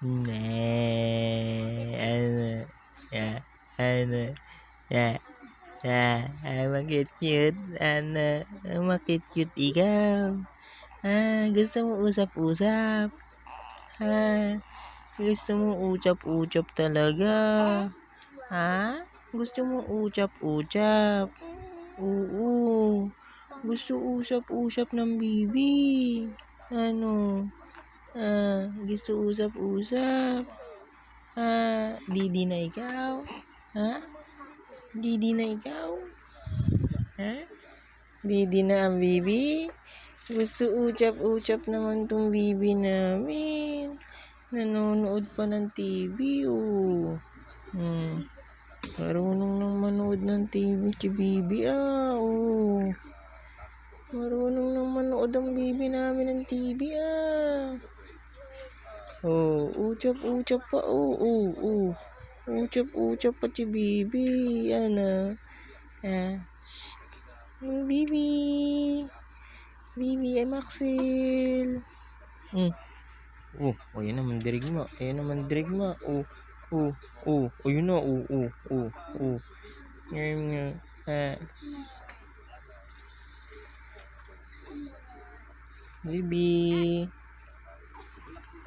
Ano, ya, ano, ya, ya, ah, makit-cute, ano, makit-cute ikaw. Ah, gusto mo usap-usap? Ah, gusto mo ucap-ucap talaga? Ha? Gusto mo ucap-ucap? Oo. Gusto usap-usap ng bibi. Ano? Ah, gusto usap-usap? Ah, didi na ikaw? Ha? Didi na ikaw? Ha? Didi na ang bibi? Gusto ucap-ucap naman tong bibi namin. Nanonood pa ng TV, oh. Hmm. Marunong nang manood ng TV si Bibi, ah, oh. Marunong nang manood ang Bibi namin ng TV, ah. Oh, ucap-ucap pa, oh, oh, oh. Ucap-ucap pa si Bibi, ano. Ah, shh. Bibi. Bibi, ay Maxil. Hmm. Oh, oh, yan naman dirigma. Ayan naman dirigma. Oh, oh, oh. Ayun na, oh, oh, oh, oh. Ngayon nga. Ah. Bibi.